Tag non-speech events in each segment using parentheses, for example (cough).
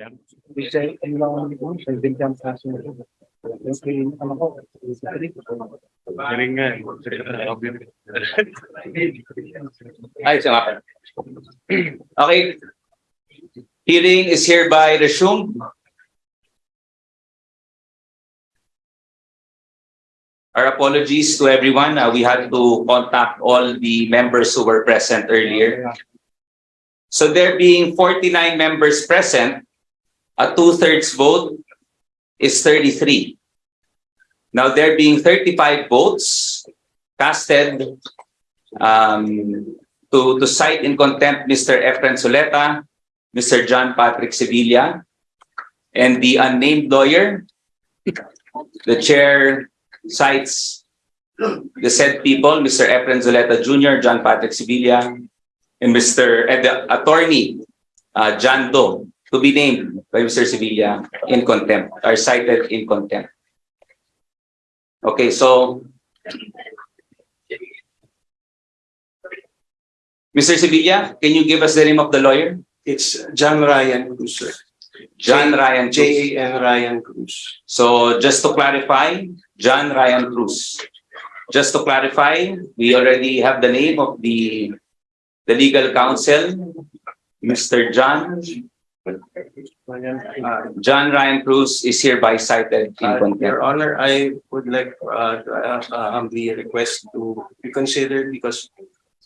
Nga. Okay. Hearing is hereby resumed. Our apologies to everyone. Uh, we had to contact all the members who were present earlier. So there being 49 members present, a two-thirds vote is 33. Now there being 35 votes casted um, to, to cite in contempt Mr. Efren Soleta, Mr. John Patrick Sevilla, and the unnamed lawyer. The chair cites the said people, Mr. Efren Zuleta Jr., John Patrick Sevilla, and Mr. the attorney, uh, John Doe, to be named by Mr. Sevilla in contempt, are cited in contempt. Okay, so Mr. Sevilla, can you give us the name of the lawyer? It's John Ryan Cruz, sir. John Ryan Cruz. J N Ryan Cruz. So just to clarify, John Ryan Cruz. Just to clarify, we already have the name of the the legal counsel, Mr. John. Uh, John Ryan Cruz is hereby cited in uh, contempt. Your Honor, I would like uh, to, uh, uh, humbly request to be considered because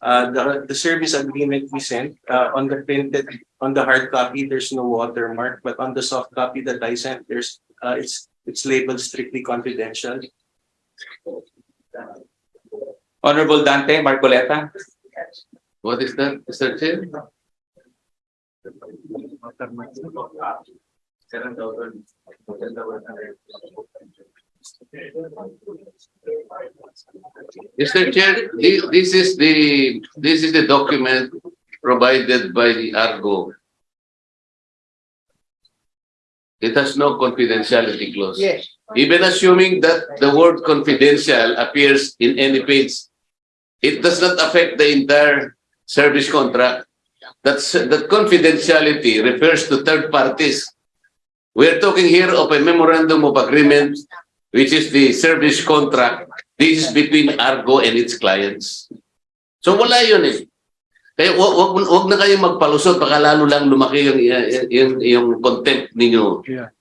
uh, the, the service agreement we sent uh, on the printed, on the hard copy, there's no watermark, but on the soft copy that I sent, there's, uh, it's, it's labeled strictly confidential. Honorable Dante Marcoleta. What is that, Mr. Chair? Mr. Chair, thi- this is the, this is the document provided by the Argo. It has no confidentiality clause. Yes, Even assuming that the word confidential appears in any page, it does not affect the entire service contract. That's, that confidentiality refers to third parties. We're talking here of a memorandum of agreement, which is the service contract. This is between Argo and its clients. So wala yun eh. Kaya wag, wag, wag na kayong magpalusot, baka lalo lang lumaki yung, yung, yung contempt ninyo. Yeah.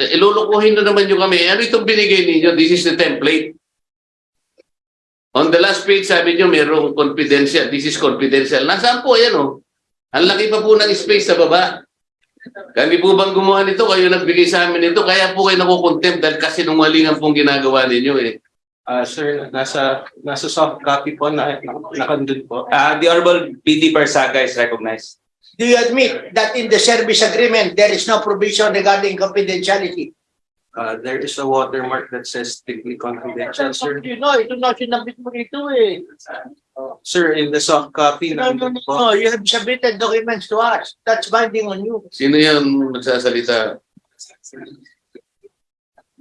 Eh, Ilulukuhin na naman nyo kami. Ano itong binigay ninyo? This is the template. On the last page, sabi nyo, mayroong confidential. This is confidential. Nasaan po yan, oh? Ang laki pa po ng space sa baba. Kami po bang gumawa nito? Kayo nagbigay sa amin nito. Kaya po kayo nakukontempt dahil kasi nungalingan pong ginagawa ninyo, eh. Uh, sir, nasa, nasa soft copy po na, nakandun po. Uh, the Honorable PD Barsaga is recognized. do you admit that in the service agreement, there is no provision regarding confidentiality? Uh, there is a watermark that says strictly confidential, sir. You know, ito na sinabit mo dito eh. Sir, in the soft copy, No, no, nandun no, po. no, you have submitted documents to us. That's binding on you. Sino yan magsasalita?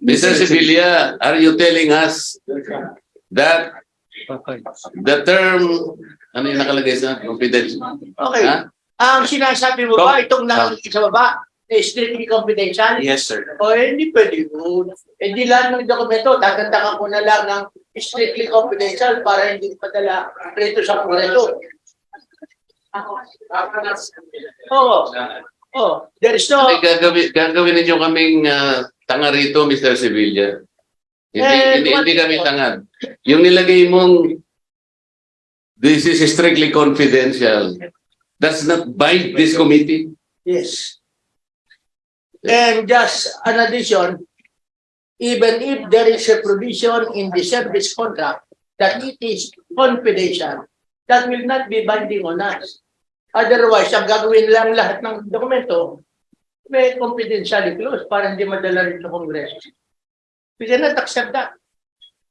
Mr. Sevilla, are you telling us that Okay. the term, ano yung nakalagay sa confidential? Okay. Ha? Ang sinasabi mo ba, itong nakikita sa baba, strictly confidential? Yes, sir. O eh, hindi pwede yun. Eh di lahat ng dokumento, tatantakan ko na lang ng strictly confidential para hindi padala rito sa kongreso. Oo. Oh, there is no... Ay, gagawin, gagawin ninyo kaming ah, tanga rito, Mr. Sevilla. Hindi, Eh, hindi, what- hindi kami tangad. Yung nilagay mong this is strictly confidential. Does not bind this committee. Yes. And just an addition, even if there is a provision in the service contract that it is confidential, that will not be binding on us. Otherwise, ang gagawin lang lahat ng dokumento, may confidentiality clause para hindi madala rin sa Congress. We cannot accept that.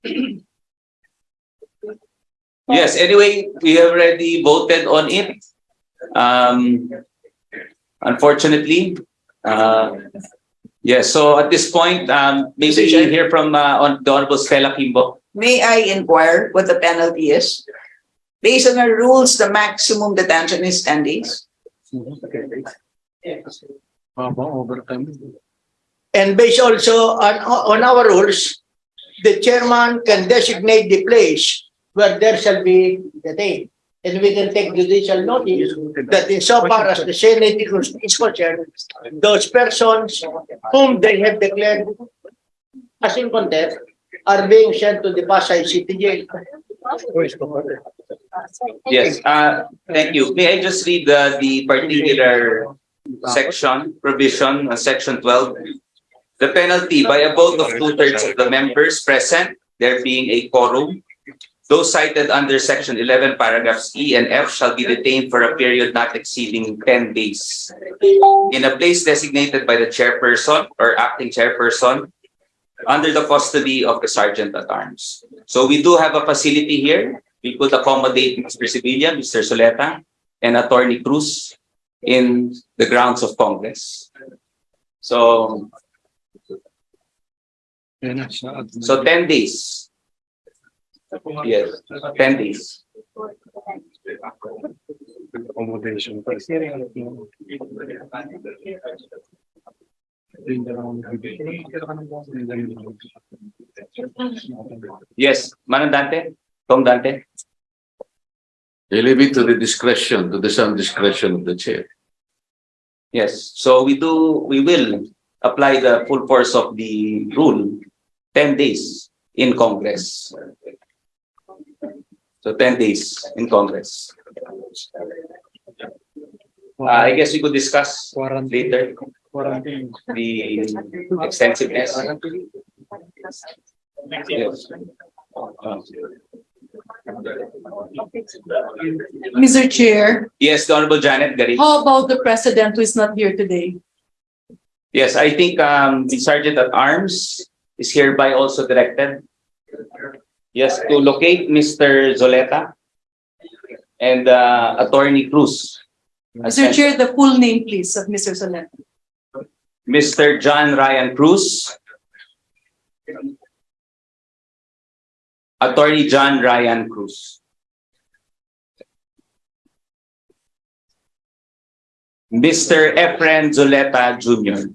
(clears throat) Yes, anyway, we have already voted on it. Um, unfortunately, uh, yes, so at this point, um, maybe Mr. Chair. hear from, uh, on the Honorable Stella Kimbo. May I inquire what the penalty is? Based on our rules, the maximum detention is ten days. Habang. And based also on, on our rules, the chairman can designate the place where there shall be the day. And we can take judicial notice that insofar as the Senate is concerned, those persons whom they have declared as in contempt are being sent to the Pasay City Jail. Yes, uh, thank you. May I just read the, the particular section, provision, uh, section twelve? The penalty by a vote of two-thirds of the members present, there being a quorum. Those cited under section eleven paragraphs E and F shall be detained for a period not exceeding ten days. In a place designated by the chairperson or acting chairperson under the custody of the sergeant at arms. So we do have a facility here. We could accommodate Mr. Sevilla, Mr. Soleta, and Attorney Cruz in the grounds of Congress. So, Yan na, sa admin. so ten days. Yes, ten days. accommodation. Yung dalawang bibig. Yung dalawang bibig. Yes, Manang Dante, Tom Dante. You leave it to the discretion, to the sound discretion of the chair. Yes, so we do, we will apply the full force of the rule, ten days in Congress. So ten days in Congress. Uh, I guess we could discuss Quarantine. later Quarantine. the extensiveness. Yes. Mr. Chair, Yes, the Honorable Janet Garita. how about the president who is not here today? Yes, I think um the sergeant at arms is hereby also directed. Yes, to locate Mr. Zoleta and uh Attorney Cruz. Mr. Chair, the full name, please, of Mr. Solet. Mr. John Ryan Cruz. Attorney John Ryan Cruz. Mr. Efren Zoleta Jr.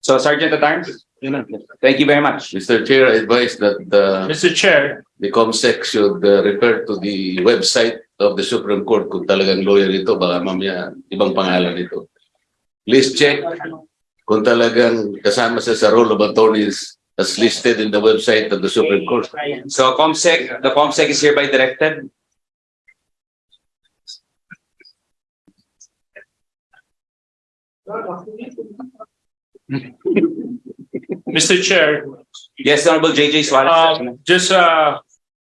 So Sergeant at Arms, Na. thank you very much. Mr. Chair, I advise that uh, Mr. Chair, the COMSEC should uh, refer to the website of the Supreme Court kung talagang lawyer ito, baka mamaya ibang pangalan ito. Please check kung talagang kasama siya sa roll of attorneys as listed in the website of the Supreme Court. So COMSEC, the COMSEC is hereby directed. (laughs) Mr. Chair, Yes, Honorable JJ Suarez. um, just a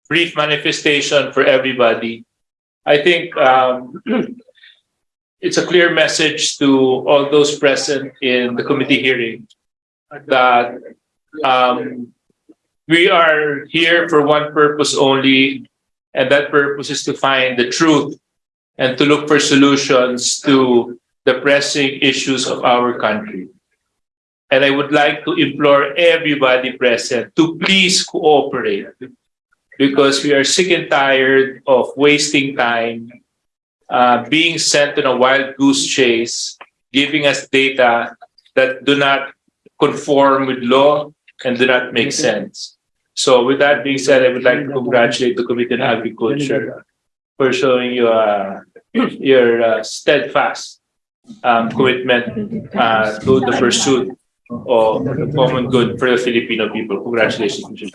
brief manifestation for everybody. I think um, (clears throat) it's a clear message to all those present in the committee hearing that um, we are here for one purpose only, and that purpose is to find the truth and to look for solutions to the pressing issues of our country. And I would like to implore everybody present to please cooperate because we are sick and tired of wasting time, uh, being sent on a wild goose chase, giving us data that do not conform with law and do not make sense. So with that being said, I would like to congratulate the Committee on Agriculture for showing you uh, (clears throat) your uh, steadfast um, commitment uh, to the pursuit of the common good for the Filipino people. Congratulations.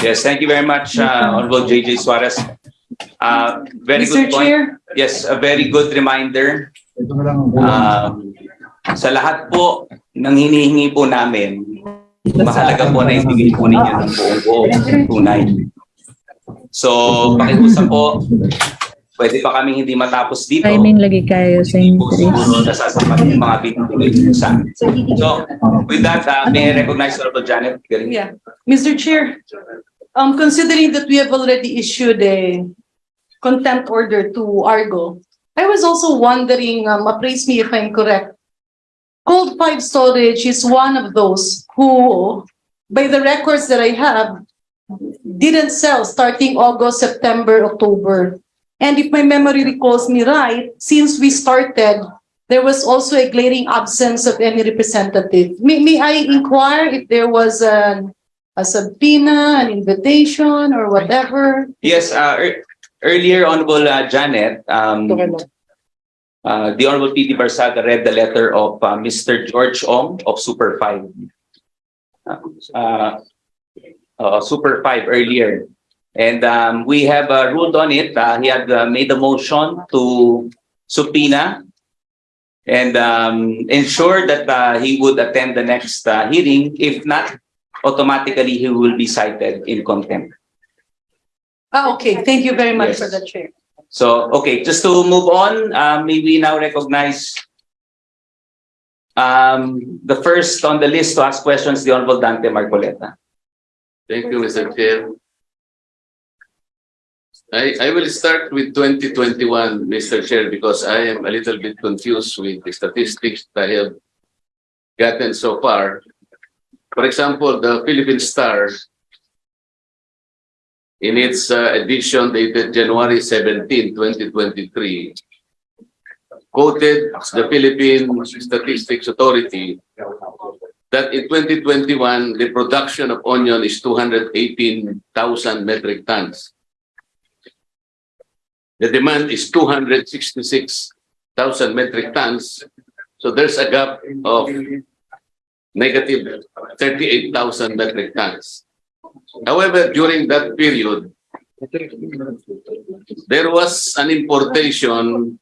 Yes, thank you very much, uh, Honorable JJ Suarez. Uh, very Mr. good point. Chair, Yes, a very good reminder. Um, sa lahat po ng hinihingi po namin, mahalaga po na ibigay po ninyo ng buong buong tunay. So, pakiusap po, pwede pa kaming hindi matapos dito. Timing lagi kayo sa Hindi po siguro nasasapat yung mga po sa. So, with that, uh, may I recognize Honorable Janet yeah. Mr. Chair, um, considering that we have already issued a contempt order to Argo, I was also wondering, um, appraise me if I'm correct. Cold Five Storage is one of those who, by the records that I have, didn't sell starting August, September, October. And if my memory recalls me right, since we started there was also a glaring absence of any representative. May, may I inquire if there was an, a subpoena, an invitation, or whatever? Yes, uh, ear- earlier, Honorable uh, Janet, um, uh, the Honorable P.D. Barsaga read the letter of uh, Mr. George Ong of Super Five. Uh, uh, Super Five earlier. And um, we have uh, ruled on it. Uh, he had uh, made a motion to subpoena and um, ensure that uh, he would attend the next uh, hearing. If not, automatically he will be cited in contempt. Ah, okay, thank you very much Yes. for the chair. So, okay, just to move on, uh, may we now recognize um, the first on the list to ask questions, the Honorable Dante Marcoleta. Thank you, Mr. Chair. I, I will start with 2021, Mr. Chair, because I am a little bit confused with the statistics that I have gotten so far. For example, the Philippine Star, in its uh, edition dated January 17, 2023, quoted the Philippine Statistics Authority that in 2021, the production of onion is 218,000 metric tons. The demand is 266,000 metric tons. So there's a gap of negative 38,000 metric tons. However, during that period, there was an importation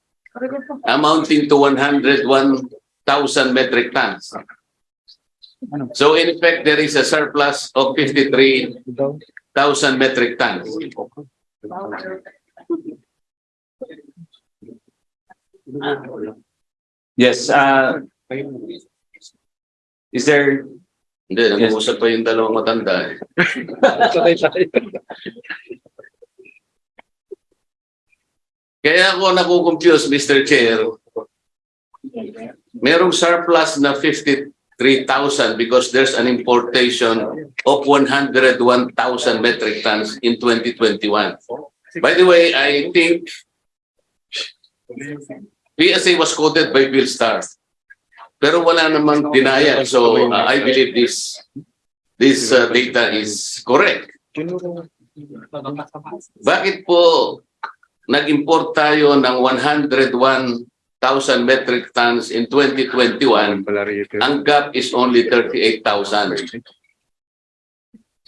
amounting to 101,000 metric tons. So in effect, there is a surplus of 53,000 metric tons. Yes, uh, is there, Hindi, nag-uusap pa yung dalawang matanda. eh. (laughs) Kaya ako nakukonfuse, Mr. Chair. Merong surplus na 53,000 because there's an importation of 101,000 metric tons in 2021. By the way, I think PSA was quoted by Bill Starr. Pero wala namang denial. So uh, I believe this this uh, data is correct. Bakit po nag-import tayo ng 101,000 metric tons in 2021? Ang gap is only 38,000.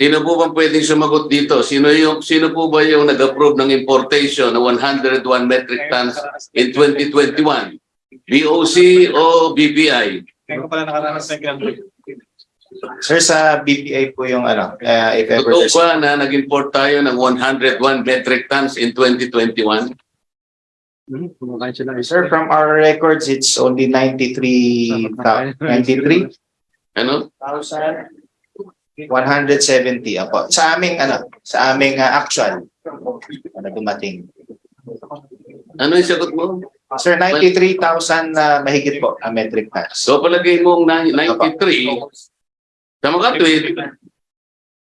Sino po bang pwedeng sumagot dito? Sino yung sino po ba yung nag-approve ng importation ng 101 metric tons in 2021? BOC o BPI? Sir, sa BPI po yung ano, uh, if ever Totoo there's... ba na nag-import tayo ng 101 metric tons in 2021? Kumakain sila. Sir, from our records, it's only 93, thou- 93, Ano? 170 ako. Sa aming ano, sa aming uh, actual ano dumating. Ano yung sagot mo? Sir, 93,000 na mahigit po ang metric tons. So palagay mong na- 93, sa mga tweet,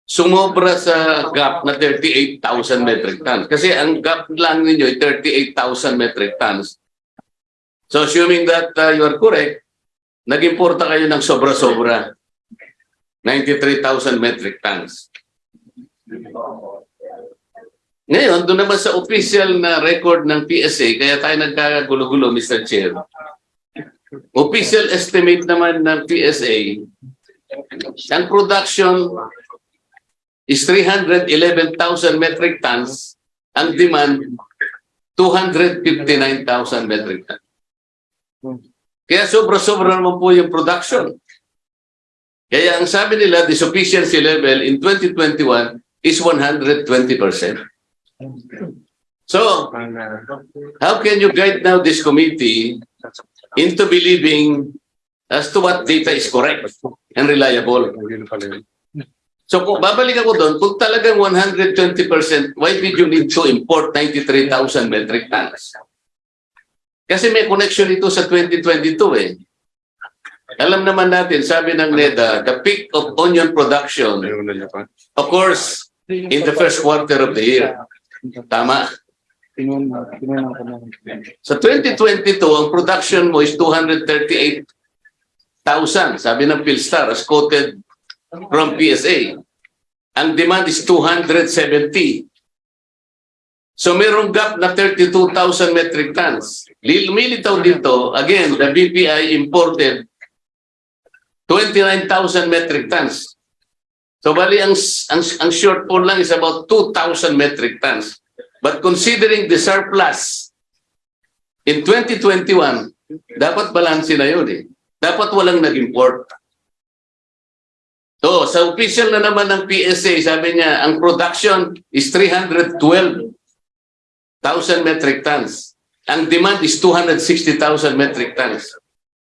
sumobra sa gap na 38,000 metric tons. Kasi ang gap lang ninyo ay 38,000 metric tons. So assuming that uh, you are correct, nag-importa kayo ng sobra-sobra. 93,000 metric tons. Ngayon, doon naman sa official na record ng PSA, kaya tayo nagkakagulo-gulo, Mr. Chair. Official estimate naman ng PSA, ang production is 311,000 metric tons, ang demand 259,000 metric tons. Kaya sobra-sobra naman po yung production. Kaya ang sabi nila, the sufficiency level in 2021 is 120%. So, how can you guide now this committee into believing as to what data is correct and reliable? So kung babalik ako doon, kung talagang 120%, why did you need to import 93,000 metric tons? Kasi may connection ito sa 2022 eh. Alam naman natin, sabi ng NEDA, the peak of onion production occurs in the first quarter of the year. Tama. Sa 2022, ang production mo is 238,000, sabi ng Philstar, as quoted from PSA. Ang demand is 270. So mayroong gap na 32,000 metric tons. Lumilitaw dito, again, the BPI imported 29,000 metric tons. So bali, ang, ang, ang shortfall lang is about 2,000 metric tons. But considering the surplus in 2021, dapat balanse na yun eh. Dapat walang nag-import. So, sa official na naman ng PSA, sabi niya, ang production is 312,000 metric tons. Ang demand is 260,000 metric tons.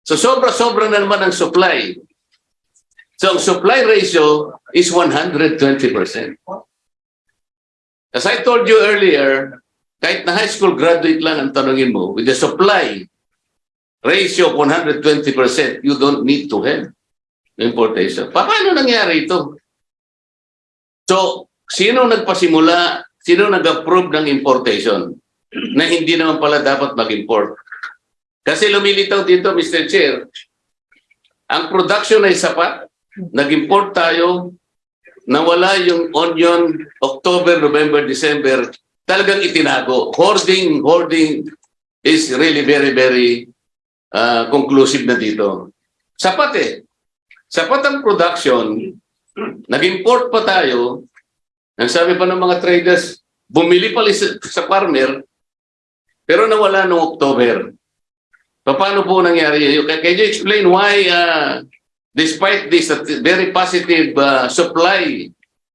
So, sobra-sobra na naman ang supply. So, supply ratio is 120%. As I told you earlier, kahit na high school graduate lang ang tanongin mo, with the supply ratio of 120%, you don't need to have importation. Pa- Paano nangyari ito? So, sino nagpasimula, sino nag-approve ng importation na hindi naman pala dapat mag-import? Kasi lumilitaw dito, Mr. Chair, ang production ay sapat, nag-import tayo, nawala yung onion October, November, December, talagang itinago. Hoarding, hoarding is really very, very uh, conclusive na dito. Sapat eh. Sapat ang production, nag-import pa tayo, ang sabi pa ng mga traders, bumili pa sa, sa farmer, pero nawala noong October. Pa- Paano po nangyari can you explain why uh, despite this very positive uh, supply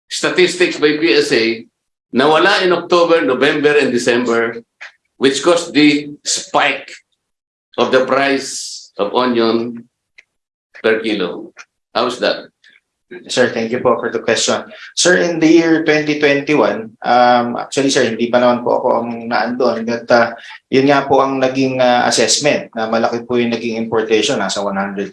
statistics by PSA, nawala in October, November, and December, which caused the spike of the price of onion per kilo. How's that? Sir, thank you po for the question. Sir, in the year 2021, um, actually sir, hindi pa naman po ako ang naandun. But uh, yun nga po ang naging uh, assessment na malaki po yung naging importation, nasa 100,000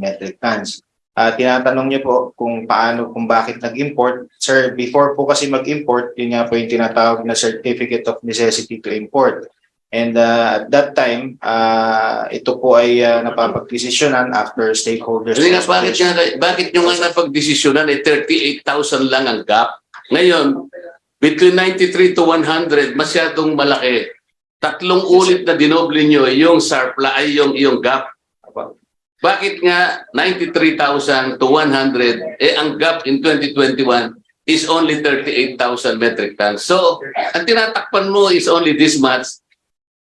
metric tons. Uh, tinatanong niyo po kung paano, kung bakit nag-import. Sir, before po kasi mag-import, yun nga po yung tinatawag na Certificate of Necessity to Import. And uh, at that time, uh, ito po ay uh, napapagdesisyonan after stakeholders. Kasi nga, bakit, nga, bakit nyo nga napag-desisyonan eh 38,000 lang ang gap? Ngayon, between 93 to 100, masyadong malaki. Tatlong ulit na dinoble nyo yung surplus, ay yung, yung gap. Bakit nga 93,000 to 100, eh ang gap in 2021 is only 38,000 metric tons. So, ang tinatakpan mo is only this much,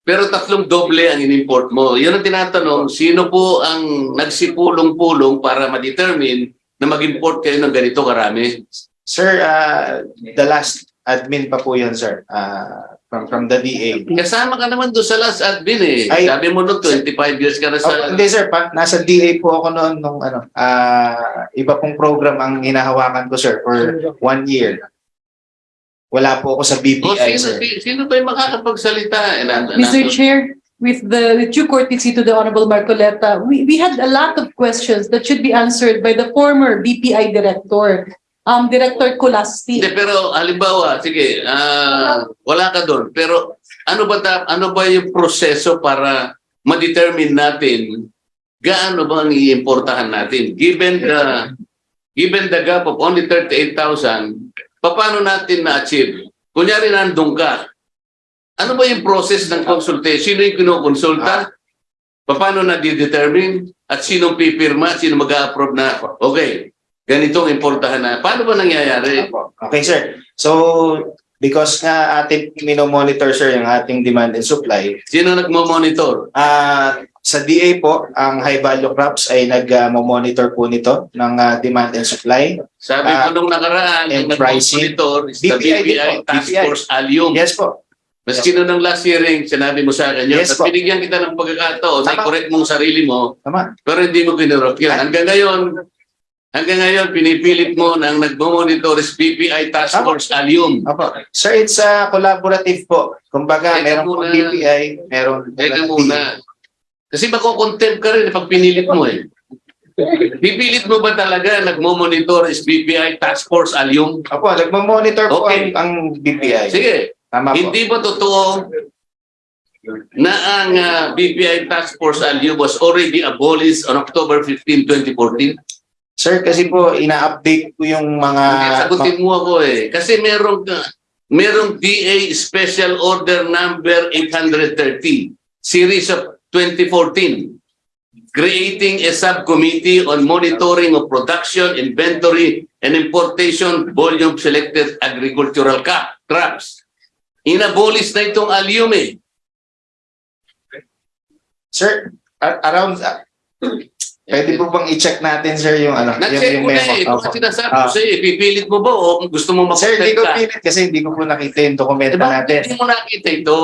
pero tatlong doble ang in-import mo. Yun ang tinatanong, sino po ang nagsipulong-pulong para ma-determine na mag-import kayo ng ganito karami? Sir, uh, the last admin pa po yun, sir, uh, from, from the DA. Kasama ka naman doon sa last admin eh. Ay- Sabi mo noon, 25 years ka na Oh, sa... hindi, sir, pa, nasa DA po ako noon nung ano, uh, iba pong program ang hinahawakan ko, sir, for one year. Wala po ako sa BPI, sino, sir. sino ba yung makakapagsalita? Eh, nan- Mr. nandun- Chair, with the with due courtesy to the Honorable Marcoleta, we, we had a lot of questions that should be answered by the former BPI Director, um, Director Colasti. Hindi, pero halimbawa, sige, ah, wala ka doon. Pero ano ba ta- ano ba yung proseso para ma-determine natin gaano ba ang iimportahan natin? Given the given the gap of only 38,000, paano natin na-achieve? Kunyari nandun ka, ano ba yung process ng consultation? Sino yung kinukonsulta? Paano na determine At sinong pipirma? Sino mag-approve na, okay, ganitong importahan na. Paano ba nangyayari? Okay, sir. So, because nga ating minomonitor, sir, yung ating demand and supply, Sino nagmo-monitor? ah sa DA po, ang high value crops ay nag-monitor po nito ng ah, demand and supply. Sabi Ah, ko nung nakaraan, and ang pricing. nag-monitor is the BPI din BPI po, Task BPI. Force Allium. Yes po. Maski nung last hearing, sinabi mo sa akin yun. Yes At po. binigyan kita ng pagkakataon, Tama. i-correct mong sarili mo, Tama. pero hindi mo kinurot yun. Hanggang ngayon, hanggang ngayon, pinipilit mo ang nagmo-monitor is BPI Task. Force Allium. Opo. Sir, it's a collaborative po. Kumbaga, Teka meron po muna. BPI, meron Teka muna. Kasi makukontempt ka rin pag pinilit mo eh. Pipilit mo ba talaga nagmo-monitor is BPI Task Force Allium? Opo, nagmo-monitor po Okay. ang, ang BPI. Sige, Tama po. Hindi ba totoo na ang ah, BPI Task Force Alio was already abolished on October 15, 2014? Sir, kasi po, ina-update po yung mga... Sagutin mo ako eh. Kasi merong, uh, merong DA Special Order Number 830, Series of 2014, creating a subcommittee on monitoring of production, inventory, and importation volume selected agricultural crops. Inabolis na itong alium eh. Sir, around... ah, pwede po bang i-check natin, sir, yung ano? Nag-check yung, yung na eh. Opo. kasi sinasabi Ah. ko sa'yo, ipipilit mo ba o gusto mo Sir, hindi ko pilit kasi hindi ko po nakita yung dokumento bakit natin. hindi mo nakita ito?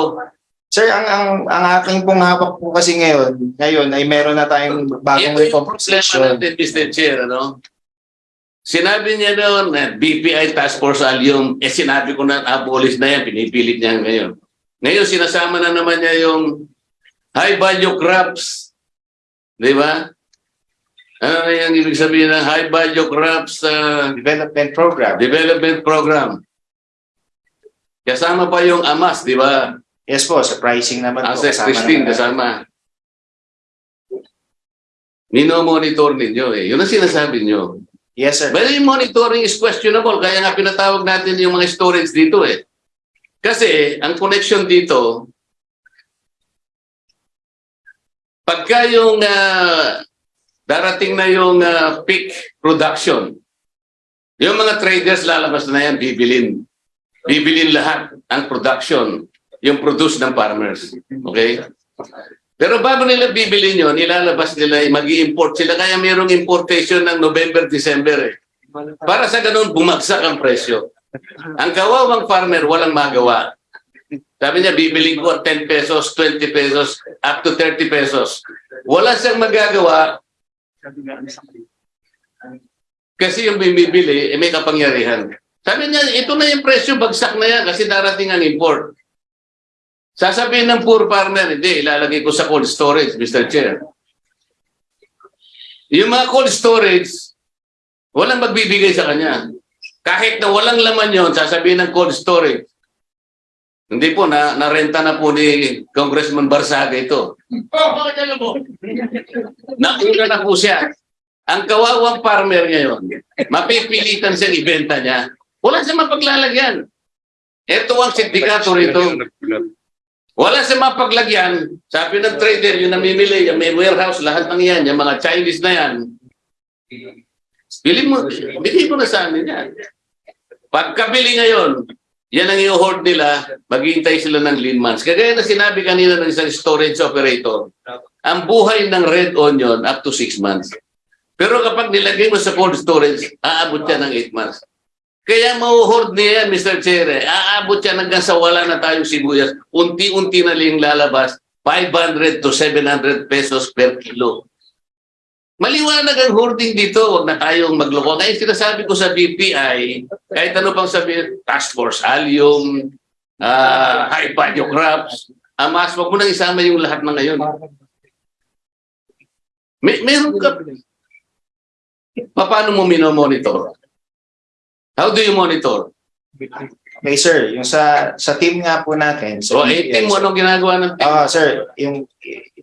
Sir, ang ang ang aking pong hawak po kasi ngayon, ngayon ay meron na tayong bagong Ito yung problema recomposition. natin, Mr. Chair, ano? Sinabi niya noon na BPI Task Force Allium, eh sinabi ko na abolish na yan, pinipilit niya ngayon. Ngayon, sinasama na naman niya yung high value crops. Di ba? Ano na yung ibig sabihin ng high value crops uh, Development program. development program? Kasama pa yung AMAS, di ba? Yes po, sa pricing naman po. Access testing kasama. Mino-monitor ninyo eh. Yun ang sinasabi nyo. Yes, sir. But yung monitoring is questionable. Kaya nga pinatawag natin yung mga storage dito eh. Kasi ang connection dito, pagka yung ah, darating na yung ah, peak production, yung mga traders lalabas na yan, bibilin. Bibilin lahat ang production, yung produce ng farmers. Okay? Pero bago nila bibilin yun, ilalabas nila, mag import sila. Kaya mayroong importation ng November, December eh. Para sa ganun, bumagsak ang presyo. Ang kawawang farmer, walang magawa. Sabi niya, bibiling ko 10 pesos, 20 pesos, up to 30 pesos. Wala siyang magagawa kasi yung bibili, eh, may kapangyarihan. Sabi niya, ito na yung presyo, bagsak na yan kasi darating ang import. Sasabihin ng poor farmer, hindi, ilalagay ko sa cold storage, Mr. Chair. Yung mga cold storage, walang magbibigay sa kanya. Kahit na walang laman yon, sasabihin ng cold storage. Hindi po, na, narenta na po ni Congressman Barsaga ito. Nauna na po siya. Ang kawawang farmer ngayon, mapipilitan siyang ibenta niya. Wala siyang mapaglalagyan. Ito ang sindikato rito. Wala sa mapaglagyan. Sabi ng trader, yung namimili, yung may warehouse, lahat ng yan, yung mga Chinese na yan. Bili mo, bili mo na sa amin yan. Pagkabili ngayon, yan ang i-hoard nila, maghihintay sila ng lean months. Kagaya na sinabi kanina ng isang storage operator, ang buhay ng red onion up to 6 months. Pero kapag nilagay mo sa cold storage, aabot yan ng 8 months. Kaya mauhoard niya Mr. Chair. eh. Aabot yan hanggang sa wala na tayong sibuyas. Unti-unti na lang lalabas. 500 to 700 pesos per kilo. Maliwanag ang hoarding dito. Huwag na tayong magloko. Kaya sinasabi ko sa BPI, kahit ano pang sabihin, task force, allium, ah, high crops, amas, wag mo nang isama yung lahat ng ngayon. May, meron ka, paano mo minomonitor? How do you monitor? Okay, sir. Yung sa sa team nga po natin. So, Sa 18 mo, BPI, anong ginagawa ng team? Ah, sir, yung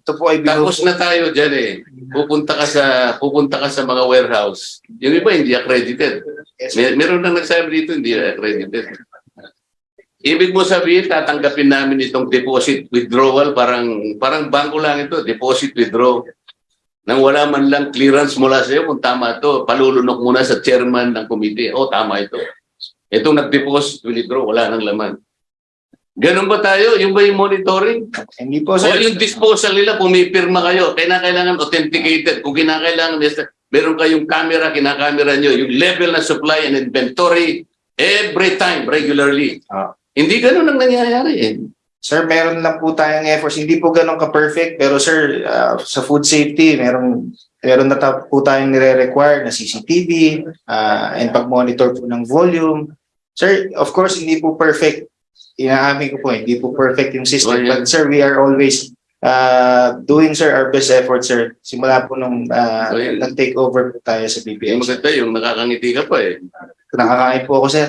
ito po ay binubuo Tapos na tayo dyan eh. Pupunta ka sa pupunta ka sa mga warehouse. Yung iba hindi accredited. Yes, Mer meron nang nagsabi dito hindi accredited. Ibig mo sabihin tatanggapin namin itong deposit withdrawal parang parang bangko lang ito, deposit withdraw. Nang wala man lang clearance mula sa iyo kung tama ito, palulunok muna sa chairman ng committee. Oh, tama ito. Itong nag-deposit withdraw, wala nang laman. Ganun ba tayo? Yung ba yung monitoring? Hindi po, O sir. yung disposal nila, pumipirma kayo. Kinakailangan authenticated. Kung kinakailangan, meron kayong camera, kinakamera nyo, yung level na supply and inventory every time, regularly. Ah. Hindi ganun ang nangyayari eh. Sir, meron lang po tayong efforts. Hindi po ganun ka-perfect, pero sir, ah, sa food safety, meron meron na po tayong nire-require na CCTV ah, and pag-monitor po ng volume. Sir, of course, hindi po perfect. Inaamin ko po, hindi po perfect yung system. Yeah. But sir, we are always uh, doing sir our best effort, sir. Simula po nung uh, Oh, yeah. nag-take over po tayo sa Yung BPI. maganda, yung nakakangiti ka pa eh. Nakakain po ako, sir.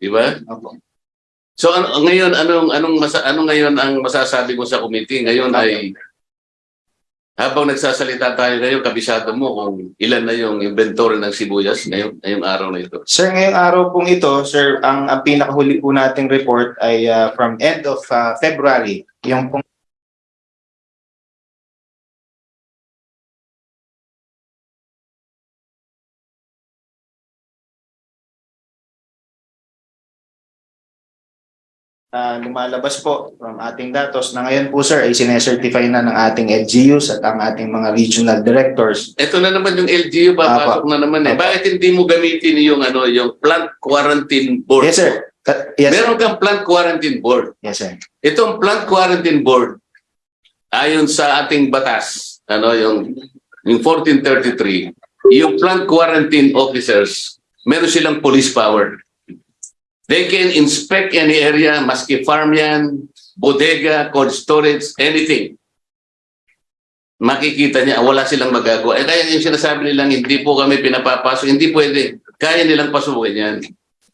Di ba? Opo. So ano, ngayon anong anong masa, ano ngayon ang masasabi mo sa committee? Ngayon ay habang nagsasalita tayo ngayon, kabisado mo kung ilan na yung inventory ng sibuyas ngayong, ngayong araw na ito. Sir, ngayong araw pong ito, sir, ang, ang pinakahuli po nating report ay ah, from end of ah, February. Yung pong na lumalabas po from ating datos na ngayon po sir ay sinecertify na ng ating LGUs at ang ating mga regional directors. Ito na naman yung LGU, papasok na naman eh. Apo. Bakit hindi mo gamitin yung ano, yung plant quarantine board? Yes sir. Yes, sir. Meron kang plant quarantine board. Yes sir. Itong plant quarantine board, ayon sa ating batas, ano yung, yung 1433, yung plant quarantine officers, meron silang police power. They can inspect any area, maski farm yan, bodega, cold storage, anything. Makikita niya, wala silang magagawa. Eh kaya yung sinasabi nilang hindi po kami pinapapasok, hindi pwede. Kaya nilang pasukin yan.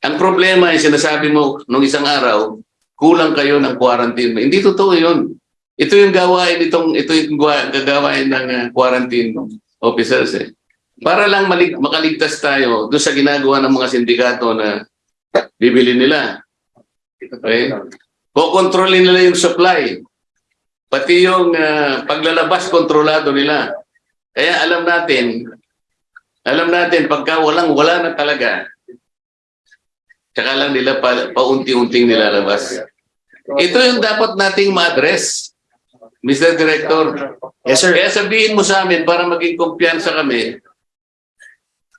Ang problema yung sinasabi mo nung isang araw, kulang kayo ng quarantine. Hindi totoo yun. Ito yung gawain itong ito yung gawa- gagawain ng uh, quarantine officers eh. Para lang makaligtas tayo doon sa ginagawa ng mga sindikato na bibili nila. Okay? Kokontrolin nila yung supply. Pati yung uh, paglalabas kontrolado nila. Kaya alam natin, alam natin pagka walang wala na talaga, tsaka lang nila pa, paunti-unting nilalabas. Ito yung dapat nating ma-address, Mr. Director. Yes sir. Kaya sabihin mo sa amin para maging kumpiyansa kami,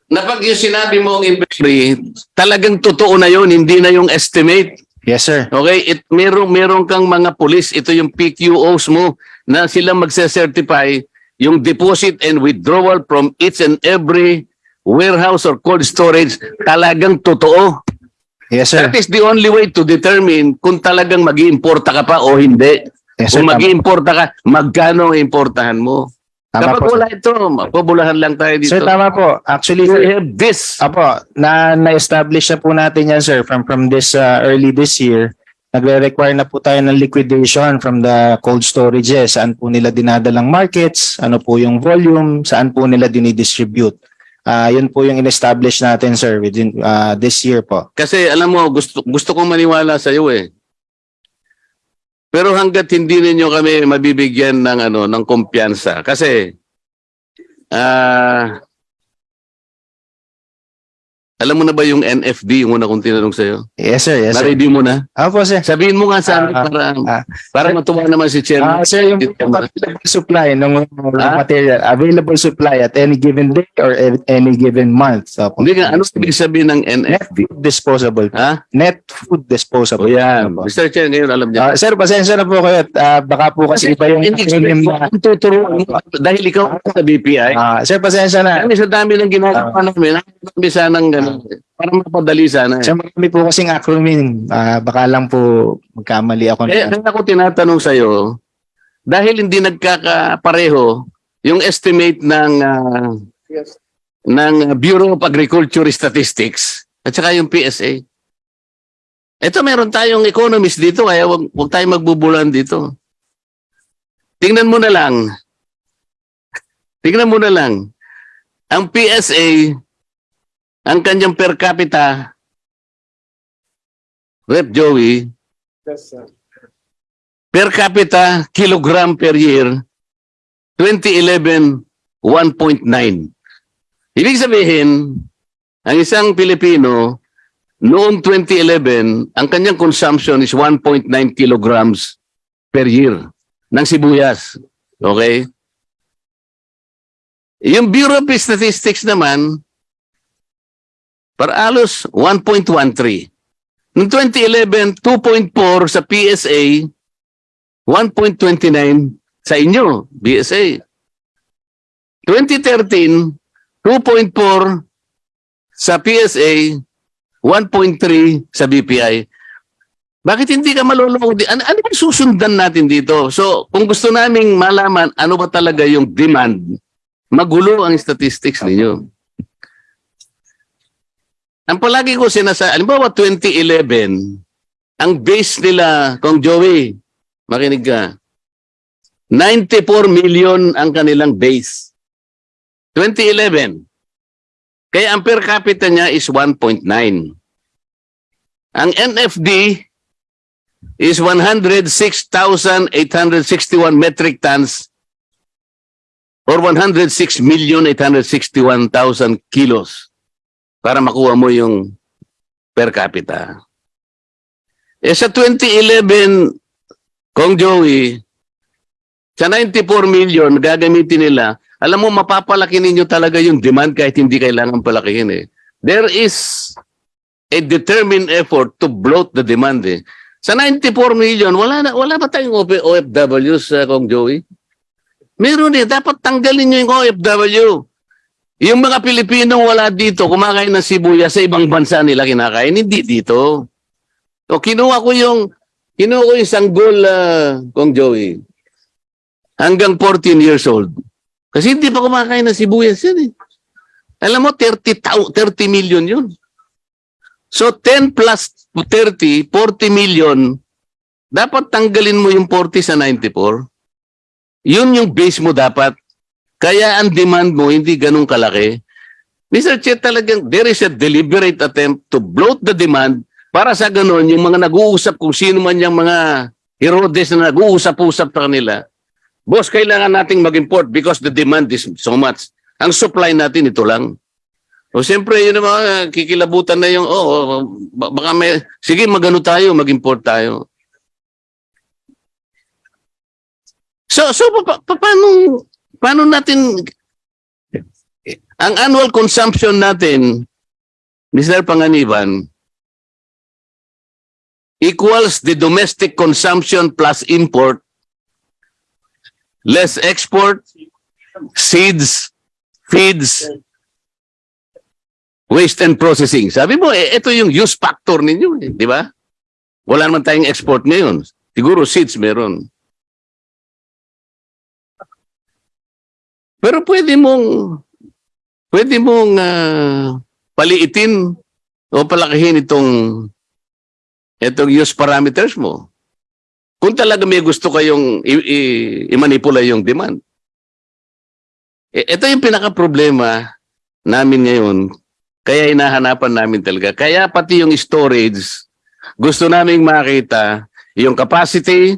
na pag yung sinabi mo ang inventory, talagang totoo na yun, hindi na yung estimate. Yes sir. Okay, it meron meron kang mga pulis, ito yung PQOs mo na sila magse-certify yung deposit and withdrawal from each and every warehouse or cold storage talagang totoo. Yes sir. That is the only way to determine kung talagang mag-iimporta ka pa o hindi. Yes sir. Kung mag-iimporta ka, magkano ang importahan mo? Tama Kapag po. wala ito, mapabulahan lang tayo dito. Sir, tama po. Actually, We sir, have this. Apo, na na-establish na po natin yan sir from from this uh, early this year. Nagre-require na po tayo ng liquidation from the cold storages. Saan po nila dinadalang markets, ano po yung volume, saan po nila dinidistribute. Ah, yun po yung in-establish natin sir within uh, this year po. Kasi alam mo, gusto, gusto kong maniwala sa iyo eh. Pero hanggat hindi ninyo kami mabibigyan ng ano ng kumpiyansa. Kasi ah alam mo na ba yung NFD yung una kong tinanong sa iyo? Yes sir, yes. Na-review mo na? Apo sir. Sabihin mo nga sa amin Ah, para ah. para matuwa naman si Ah, Chairman. sir, yung Dito na. available supply ng Ah? material, available supply at any given day or at any given month. Apo. Hindi nga, ano ibig sabihin ng Net NFD? food disposable. Ha? Net food O disposable. yan. Apo. Mr. Chair, ngayon alam niya. Ah, sir, pasensya na po kayo. at, ah, baka po kasi iba yung Hindi acronym na. Ang tuturo mo, dahil ikaw sa BPI. Ah, sir, pasensya na. Kami sa dami ng ginagawa namin, kami sanang gano'n. Para mapadali sana. Sir, marami po kasing acronym. Ah, baka lang po magkamali ako. Eh, na. kaya ako tinatanong sa'yo, dahil hindi nagkakapareho yung estimate ng ah, ng Bureau of Agriculture Statistics at saka yung PSA. Ito meron tayong economist dito kaya wag, wag tayong magbubulan dito. Tingnan mo na lang. Tingnan mo na lang. Ang PSA, ang kanyang per capita, Rep. Joey, per capita kilogram per year 2011 1.9 ibig sabihin ang isang Pilipino noong 2011 ang kanyang consumption is 1.9 kilograms per year ng sibuyas. Okay? Yung Bureau of Statistics naman para alos 1.13 Noong 2011, 2.4 sa PSA, 1.29 sa inyo, BSA. 2013, 2.4 sa PSA, 1.3 sa BPI. Bakit hindi ka maluloko? Ano, ano ba susundan natin dito? So, kung gusto naming malaman ano ba talaga yung demand, magulo ang statistics ninyo. Ang palagi ko sinasa, alimbawa 2011, ang base nila, kung Joey, makinig ka, 94 million ang kanilang base. 2011. Kaya ang per capita niya is 1.9. Ang NFD is 106,861 metric tons or 106,861,000 kilos para makuha mo yung per capita. Eh sa 2011, Kong Joey, sa 94 million gagamitin nila, alam mo mapapalaki ninyo talaga yung demand kahit hindi kailangan palakihin eh. There is a determined effort to bloat the demand eh. Sa 94 million, wala na wala ba tayong OP OFWs, uh, Kong Joey? Meron eh, dapat tanggalin nyo yung OFW. Yung mga Pilipinong wala dito, kumakain ng sibuyas sa ibang bansa nila kinakain, hindi dito. O kinuha ko yung kinuha ko yung sanggol uh, Kong Joey hanggang 14 years old. Kasi hindi pa kumakain ng sibuyas yan eh. Alam mo, 30, tau- 30 million yun. So 10 plus 30, 40 million, dapat tanggalin mo yung 40 sa 94. Yun yung base mo dapat. Kaya ang demand mo hindi ganun kalaki. Mr. Chair, talagang there is a deliberate attempt to bloat the demand para sa ganun, yung mga nag-uusap kung sino man yung mga Herodes na nag-uusap-usap sa kanila, boss, kailangan nating mag-import because the demand is so much. Ang supply natin ito lang. O siyempre, yun mga kikilabutan na yung, oh, oh, ba- baka may, sige, magano tayo, mag-import tayo. So, so pa, pa, paano, paano natin, ang annual consumption natin, Mr. Panganiban, equals the domestic consumption plus import, less export, seeds, feeds, waste and processing. Sabi mo, eh, ito yung use factor ninyo, eh, di ba? Wala naman tayong export ngayon. Siguro seeds meron. Pero pwede mong pwede mong ah, paliitin o palakihin itong itong use parameters mo. Kung talaga may gusto kayong i-manipula yung demand. E, ito yung pinaka-problema namin ngayon. Kaya hinahanapan namin talaga. Kaya pati yung storage, gusto naming makita yung capacity,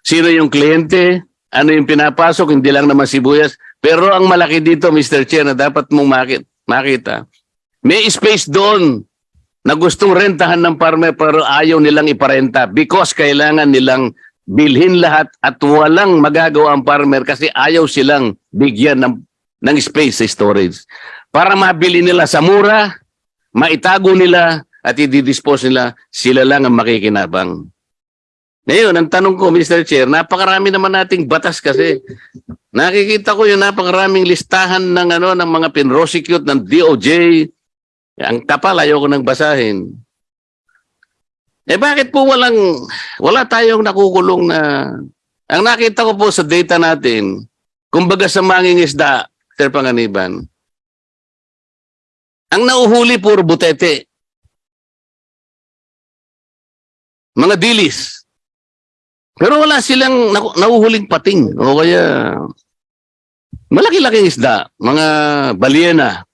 sino yung kliyente, ano yung pinapasok, hindi lang naman sibuyas. Pero ang malaki dito, Mr. Chair, na dapat mong makit- makita, may space doon na gustong rentahan ng farmer pero ayaw nilang iparenta because kailangan nilang bilhin lahat at walang magagawa ang farmer kasi ayaw silang bigyan ng, ng space sa storage. Para mabili nila sa mura, maitago nila at i-dispose nila, sila lang ang makikinabang. Ngayon, ang tanong ko, Mr. Chair, napakarami naman nating batas kasi. Nakikita ko yung napakaraming listahan ng ano ng mga pinrosecute ng DOJ. Ang kapal, ayoko nang basahin. Eh bakit po walang, wala tayong nakukulong na, ang nakita ko po sa data natin, kumbaga sa manging isda, Sir Panganiban, ang nauhuli puro butete. Mga dilis. Pero wala silang naku- nahuhuling pating o kaya malaki-laking isda, mga balyena.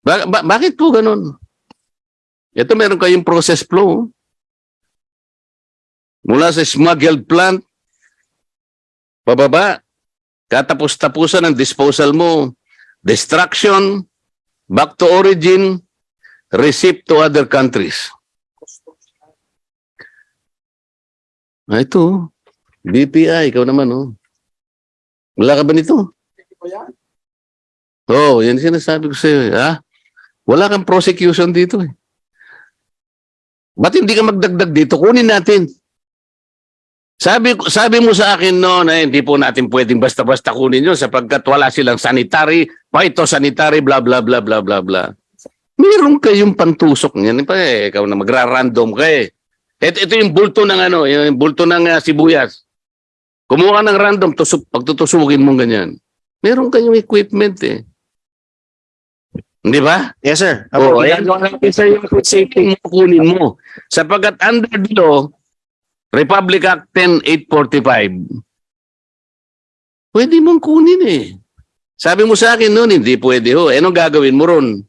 Ba- ba- bakit po ganun? Ito meron kayong process flow. Mula sa smuggled plant, pababa, katapos-tapusan ng disposal mo, destruction, back to origin, receipt to other countries. Ah, ito. BPI, ikaw naman, oh. Wala ka ba nito? Oo, oh, yan sinasabi ko sa'yo, eh, ha? Wala kang prosecution dito, eh. Ba't hindi ka magdagdag dito? Kunin natin. Sabi, sabi mo sa akin no na hindi po natin pwedeng basta-basta kunin yun sapagkat wala silang sanitary, phytosanitary, bla bla bla bla bla bla. Meron kayong pantusok niyan. Pa, eh, ikaw na magra-random ka eh. Ito, ito yung bulto ng ano, yung bulto ng ah, sibuyas. Kumuha ka ng random, tusok, pagtutusukin mo ganyan. Meron kayong equipment eh. Di ba? Yes, sir. Oo, ayan yung natin sa yung food safety mo kunin mo. Sapagkat under the law, Republic Act 10845, pwede mong kunin eh. Sabi mo sa akin noon, hindi pwede ho. Eh, anong gagawin mo ron?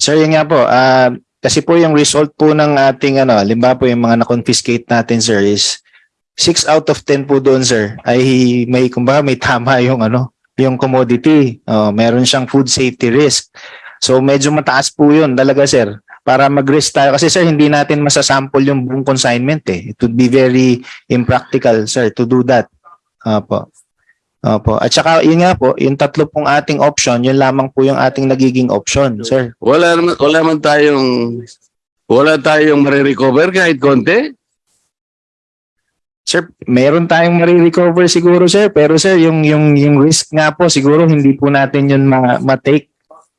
Sir, yun nga po. ah, kasi po yung result po ng ating ano, limba po yung mga na-confiscate natin, sir, is 6 out of 10 po doon, sir, ay may, kumbaga, may tama yung ano, yung commodity. Oh, meron siyang food safety risk. So, medyo mataas po yun talaga, sir. Para mag-risk tayo. Kasi, sir, hindi natin masasample yung buong consignment eh. It would be very impractical, sir, to do that. Opo. Opo. At saka, yun nga po, yung tatlo pong ating option, yun lamang po yung ating nagiging option, sir. Wala naman, wala man tayong, wala tayong marirecover kahit konti. Sir, meron tayong marirecover siguro sir, pero sir, yung yung yung risk nga po siguro hindi po natin yun ma- ma-take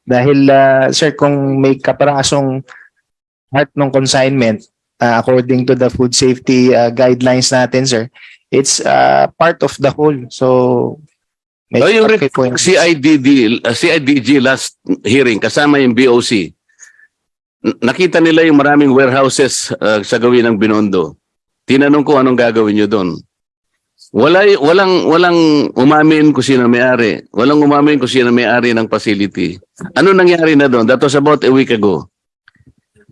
dahil ah, sir kung may kaparasong part ng consignment ah, according to the food safety ah, guidelines natin sir, it's ah, part of the whole. So Oh, yung okay po yung- CIDD, uh, CIDG last hearing, kasama yung BOC, nakita nila yung maraming warehouses uh, sa gawin ng Binondo. Tinanong ko anong gagawin nyo doon. Wala, walang, walang umamin kung sino may-ari. Walang umamin kung sino may-ari ng facility. Ano nangyari na doon? That was about a week ago.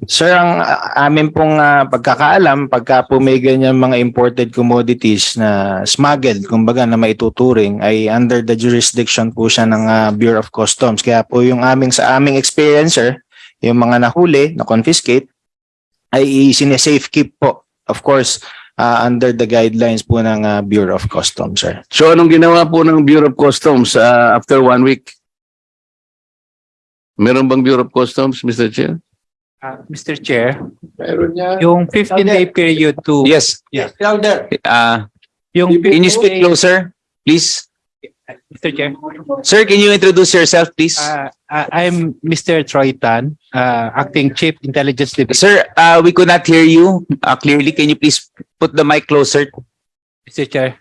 Sir, ang amin pong ah, pagkakaalam, pagka po may ganyan mga imported commodities na smuggled, kumbaga na maituturing, ay under the jurisdiction po siya ng ah, Bureau of Customs. Kaya po yung aming sa aming experience, yung mga nahuli, na confiscate, ay sinesafe keep po. Of course, ah, under the guidelines po ng ah, Bureau of Customs, sir. So anong ginawa po ng Bureau of Customs uh, after one week? Meron bang Bureau of Customs, Mr. Chair? Uh, Mr. Chair, Meron niya. yung 15-day period to, Yes, Louder. uh, yung can you speak closer, please? Mr. Chair, Sir, can you introduce yourself, please? uh, uh, I'm Mr. Troy Tan, uh, Acting Chief Intelligence Division. Sir, uh, we could not hear you uh, clearly. Can you please put the mic closer? Mr. Chair,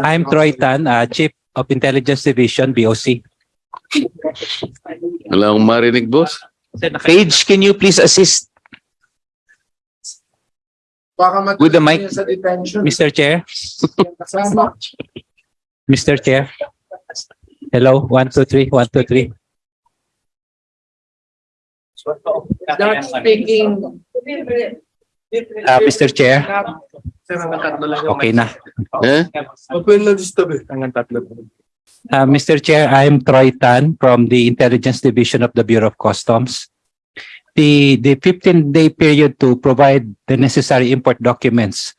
I'm Troy Tan, uh, Chief of Intelligence Division, BOC. Wala akong marinig, boss. Paige, can you please assist? Baka With the mic. sa detention. Mr. Chair. Mr. Chair. Hello, one, two, three, one, two, three. Not speaking. Uh, Mr. Chair, lang okay na. Eh? Open na disturb eh. Hanggang tatlo. Uh, Mr. Chair, I'm Troy Tan from the Intelligence Division of the Bureau of Customs. The, the 15-day period to provide the necessary import documents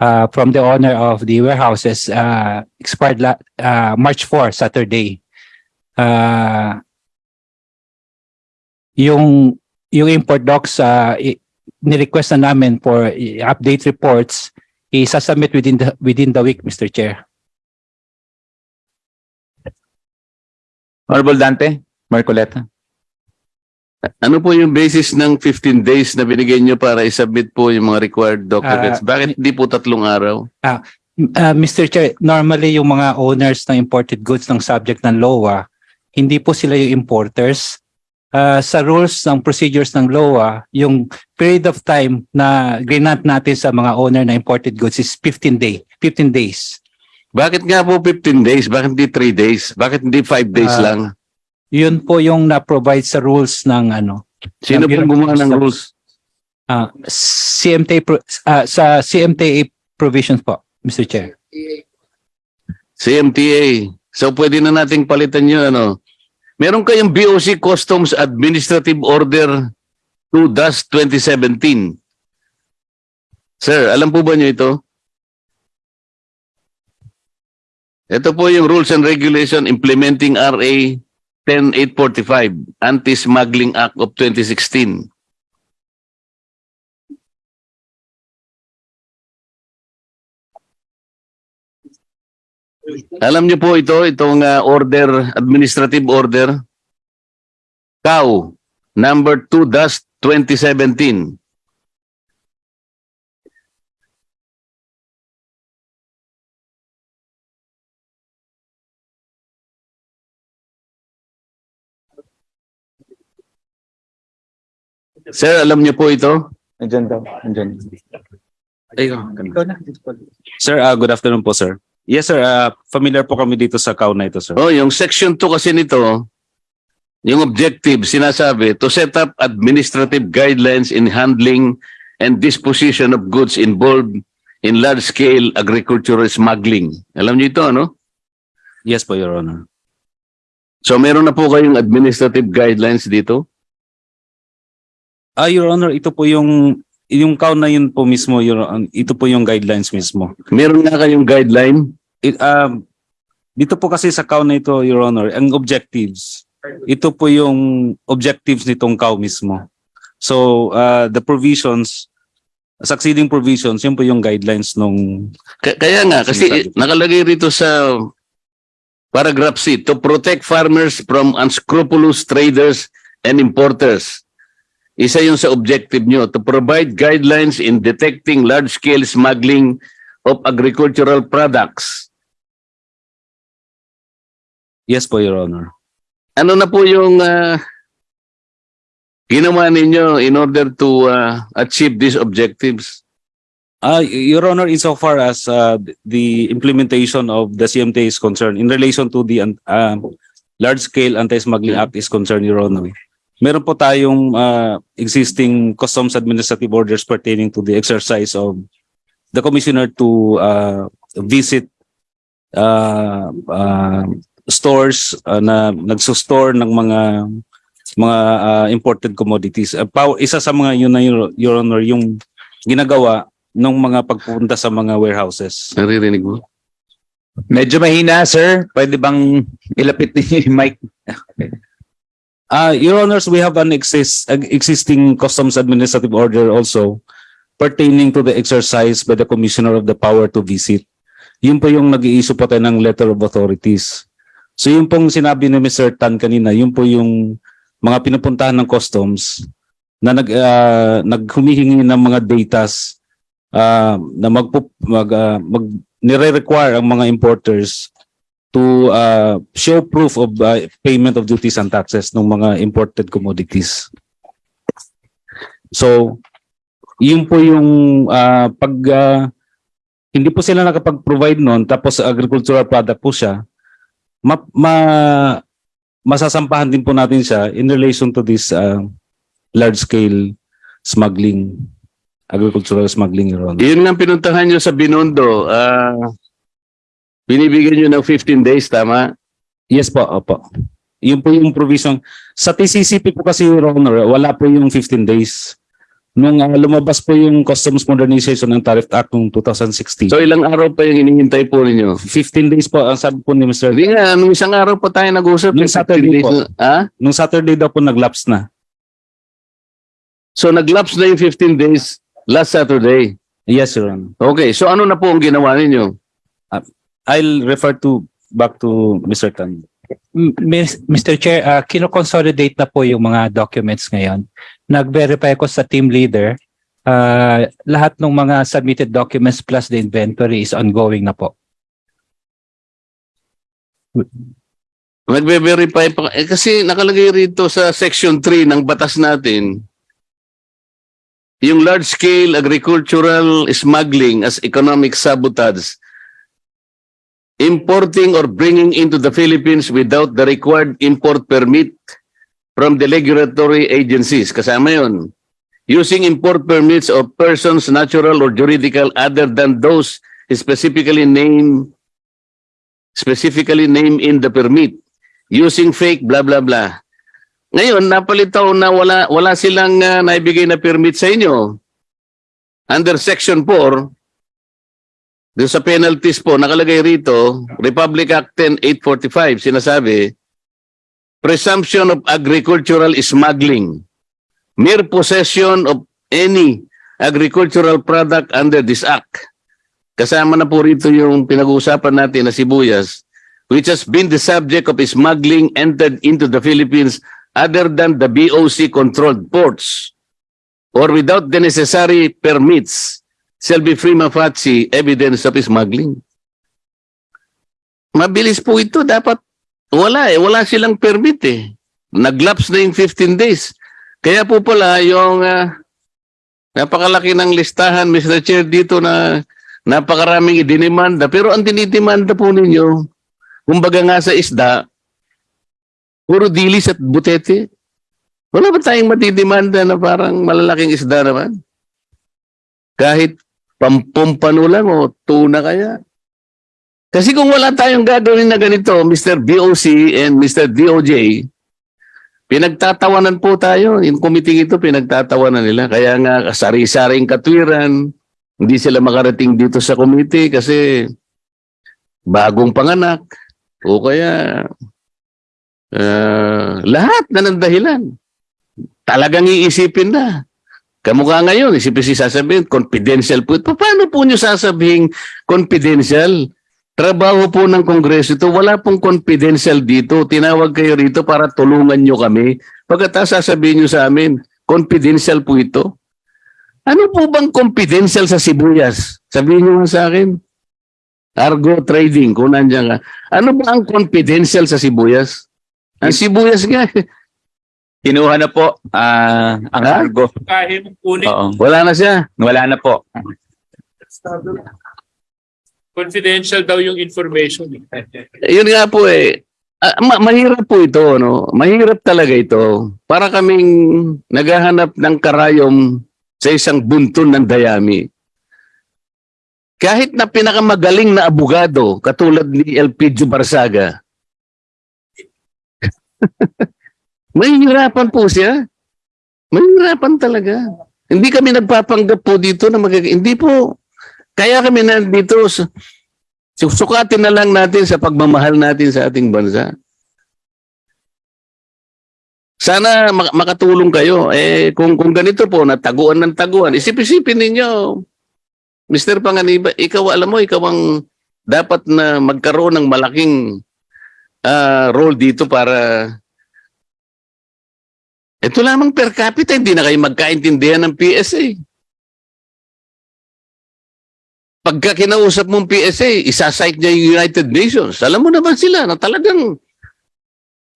uh, from the owner of the warehouses uh, expired uh, March 4, Saturday. Uh, yung yung import docs uh, ni-request na namin for update reports i-submit within the within the week Mr. Chair. Honorable Dante, Marcoleta. Ano po yung basis ng 15 days na binigay nyo para isubmit po yung mga required documents? Ah, Bakit hindi po tatlong araw? Uh, Mr. Chair, normally yung mga owners ng imported goods ng subject ng LOA, hindi po sila yung importers. Uh, sa rules ng procedures ng LOA, yung period of time na grant natin sa mga owner ng imported goods is 15 day, 15 days. Bakit nga po 15 days? Bakit hindi 3 days? Bakit hindi 5 days Ah, lang? Yun po yung na-provide sa rules ng ano, Sino po gumawa ng rules? uh, CMTA pro- uh, sa CMTA provisions po, Mr. Chair. CMTA. So pwede na nating palitan yun ano. Meron kayong BOC Customs Administrative Order 2-2017. Sir, alam po ba niyo ito? Ito po yung Rules and Regulation implementing RA 10845, Anti-Smuggling Act of 2016. Alam niyo po ito, itong ah, order, administrative order, CAO, number 2-2017. Sir, alam niyo po ito? Andyan daw. Andyan. Sir, uh, good afternoon po, sir. Yes, sir. Uh, familiar po kami dito sa CAU na ito, sir. Oh, yung section 2 kasi nito, yung objective, sinasabi, to set up administrative guidelines in handling and disposition of goods involved in large-scale agricultural smuggling. Alam niyo ito, ano? Yes po, Your Honor. So meron na po kayong administrative guidelines dito? Ah, Your Honor, ito po yung yung CAU na yun po mismo, Your Honor. Ito po yung guidelines mismo. Meron nga kayong guideline? It, um, dito po kasi sa CAU na ito, Your Honor, ang objectives, ito po yung objectives nitong CAU mismo. So, uh, the provisions, succeeding provisions, yun po yung guidelines nung Ka- kaya nga, kasi nakalagay rito sa paragraph C, to protect farmers from unscrupulous traders and importers. Isa yun sa objective nyo, to provide guidelines in detecting large-scale smuggling of agricultural products. Yes po, Your Honor. Ano na po yung ah, ginawa ninyo in order to ah, achieve these objectives? Uh, Your Honor, insofar as uh, the implementation of the CMTA is concerned, in relation to the uh, large-scale anti-smuggling act is concerned, Your Honor, meron po tayong uh, existing customs administrative orders pertaining to the exercise of the commissioner to uh, visit uh, uh, stores uh, na nagsusstore ng mga mga uh, imported commodities. Uh, pow- isa sa mga yun na Your, Your Honor, yung ginagawa ng mga pagpunta sa mga warehouses. Naririnig mo? Medyo mahina, sir. Pwede bang ilapit niyo yung (laughs) mic? Uh, Your Honors, we have an exist, existing customs administrative order also pertaining to the exercise by the Commissioner of the power to visit. Yun po yung nag-i-issue po tayo ng letter of authorities. So yun pong sinabi ni Mr. Tan kanina, yun po yung mga pinupuntahan ng customs na nag, uh, naghumihingi ng mga datas uh, na magpo, mag, uh, mag nire-require ang mga importers to uh, show proof of uh, payment of duties and taxes ng mga imported commodities. So, yun po yung uh, pag uh, hindi po sila nakapag-provide noon tapos agricultural product po siya, ma, ma masasampahan din po natin siya in relation to this uh, large scale smuggling agricultural smuggling. Yun nga pinuntahan nyo sa Binondo. ah binibigyan nyo ng 15 days, tama? Yes po, opo. Yun po yung provision. Sa TCCP po kasi, Your Honor, wala po yung 15 days. Nung ah, lumabas po yung Customs Modernization ng Tariff Act ng 2016. So ilang araw pa yung hinihintay po ninyo? 15 days po, ang sabi po ni Mr. Hindi nga, nung isang araw pa tayo nag-usap. Nung 15 Saturday days po. na- Ha? Nung Saturday daw po nag-lapse na. So nag-lapse na yung 15 days last Saturday. Yes, Your Honor. Okay, so ano na po ang ginawa ninyo? I'll refer to back to Mr. Tan. Mr. Chair, uh, kino-consolidate na po yung mga documents ngayon. Nag-verify ko sa team leader. Uh, lahat ng mga submitted documents plus the inventory is ongoing na po. Nagbe-verify pa. Eh, kasi nakalagay rito sa section 3 ng batas natin, yung large-scale agricultural smuggling as economic sabotage, importing or bringing into the Philippines without the required import permit from the regulatory agencies. Kasama yun. Using import permits of persons natural or juridical other than those specifically named specifically named in the permit using fake blah blah blah. Ngayon napalitaw na wala wala silang uh, naibigay na permit sa inyo. Under section 4 doon sa penalties po nakalagay rito Republic Act 10845 sinasabi presumption of agricultural smuggling. Mere possession of any agricultural product under this act. Kasama na po rito yung pinag-uusapan natin na sibuyas which has been the subject of smuggling entered into the Philippines other than the BOC controlled ports or without the necessary permits shall be prima facie evidence of smuggling. Mabilis po ito. Dapat wala eh. Wala silang permit eh. Naglaps na yung 15 days. Kaya po pala yung ah, napakalaki ng listahan, Mr. Chair, dito na napakaraming idinimanda. Pero ang dinidemanda po ninyo, kumbaga nga sa isda, puro dilis at butete. Wala ba tayong matidemanda na parang malalaking isda naman? Kahit pampumpano lang o tuna kaya. Kasi kung wala tayong gagawin na ganito, Mr. BOC and Mr. DOJ, pinagtatawanan po tayo. Yung committee ito, pinagtatawanan nila. Kaya nga, sari-saring katwiran, hindi sila makarating dito sa committee kasi bagong panganak o kaya ah, lahat na ng dahilan. Talagang iisipin na. Kamukha ngayon, isipin si sasabihin, confidential po. Pa- Paano po nyo sasabihin confidential? Trabaho po ng Kongreso ito, wala pong confidential dito. Tinawag kayo rito para tulungan nyo kami. Pagkatapos sasabihin nyo sa amin, confidential po ito. Ano po bang confidential sa sibuyas? Sabihin nyo nga sa akin. Argo trading, kung nandiyan ka. Ano ba ang confidential sa sibuyas? Ang sibuyas nga, (laughs) Kinuha na po ah, ang cargo. Kahit kunin Oo. wala na siya. Wala na po. confidential daw yung information. Yun nga po eh. Ah, ma- mahirap po ito, no? Mahirap talaga ito. Para kaming naghahanap ng karayom sa isang buntun ng dayami. Kahit na pinakamagaling na abogado, katulad ni Elpidio Barsaga, (laughs) mahihirapan po siya. Mahihirapan talaga. Hindi kami nagpapanggap po dito na magag... Hindi po. Kaya kami nandito Susukatin na lang natin sa pagmamahal natin sa ating bansa. Sana mak- makatulong kayo. Eh, kung, kung ganito po, nataguan ng taguan, isip-isipin ninyo, Mr. Panganiba, ikaw alam mo, ikaw ang dapat na magkaroon ng malaking ah, role dito para ito lamang per capita, hindi na kayo magkaintindihan ng PSA. Pagka kinausap mong PSA, isasite niya yung United Nations. Alam mo naman sila na talagang,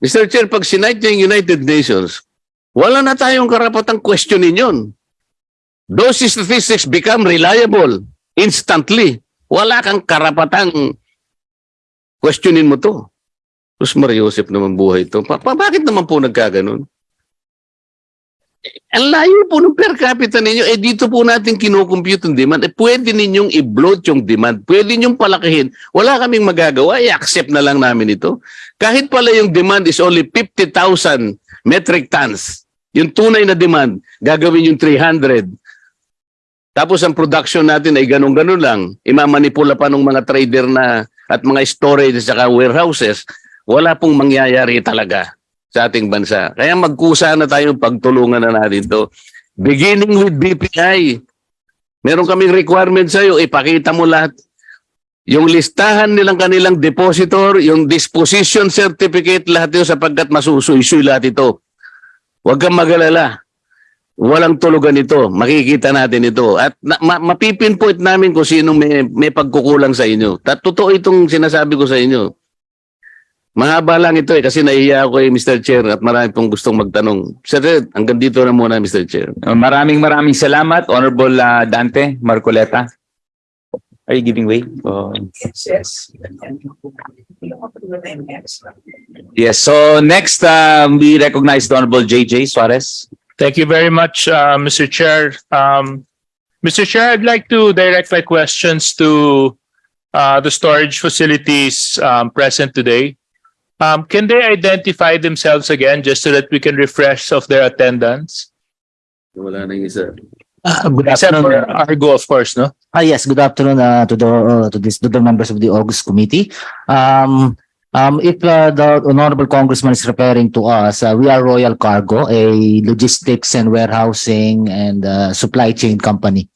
Mr. Chair, pag sinite niya yung United Nations, wala na tayong karapatang questionin yun. Those statistics become reliable instantly. Wala kang karapatang questionin mo to. Tapos Mariosep naman buhay ito. Pa, pa- bakit naman po nagkaganon? Ang layo po ng per capita ninyo, eh dito po natin kinukompute yung demand. Eh pwede ninyong i-bloat yung demand. Pwede ninyong palakihin. Wala kaming magagawa, i-accept na lang namin ito. Kahit pala yung demand is only 50,000 metric tons, yung tunay na demand, gagawin yung 300. Tapos ang production natin ay ganun-ganun lang. Imamanipula pa ng mga trader na at mga storage at warehouses. Wala pong mangyayari talaga sa ating bansa. Kaya magkusa na tayo pagtulungan na natin to. Beginning with BPI. Meron kaming requirement sa'yo, ipakita mo lahat. Yung listahan nilang kanilang depositor, yung disposition certificate, lahat yun sapagkat masusuy lahat ito. Huwag kang magalala. Walang tulugan ito. Makikita natin ito. At na, ma, mapipinpoint namin kung sino may, may pagkukulang sa inyo. At totoo itong sinasabi ko sa inyo. Mahaba lang ito eh kasi nahiya ako eh Mr. Chair at marami pong gustong magtanong. Sir, hanggang dito na muna Mr. Chair. Maraming maraming salamat, Honorable ah, Dante Marcoleta. Are you giving way? Oh. Yes, so next um, we recognize the Honorable JJ Suarez. Thank you very much, uh, Mr. Chair. Um, Mr. Chair, I'd like to direct my questions to uh, the storage facilities um, present today. Um, can they identify themselves again just so that we can refresh of their attendance? Wala na yung isa. Uh, good Except for afternoon. Argo, of course, no? Ah, yes, good afternoon uh, to the uh, to this to the members of the August committee. Um, um, if uh, the honorable congressman is referring to us, uh, we are Royal Cargo, a logistics and warehousing and uh, supply chain company.